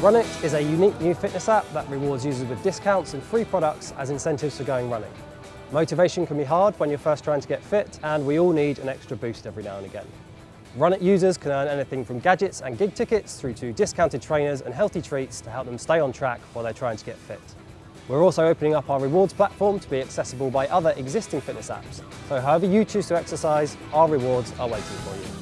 Runit is a unique new fitness app that rewards users with discounts and free products as incentives for going running. Motivation can be hard when you're first trying to get fit, and we all need an extra boost every now and again. Runit users can earn anything from gadgets and gig tickets through to discounted trainers and healthy treats to help them stay on track while they're trying to get fit. We're also opening up our rewards platform to be accessible by other existing fitness apps, so however you choose to exercise, our rewards are waiting for you.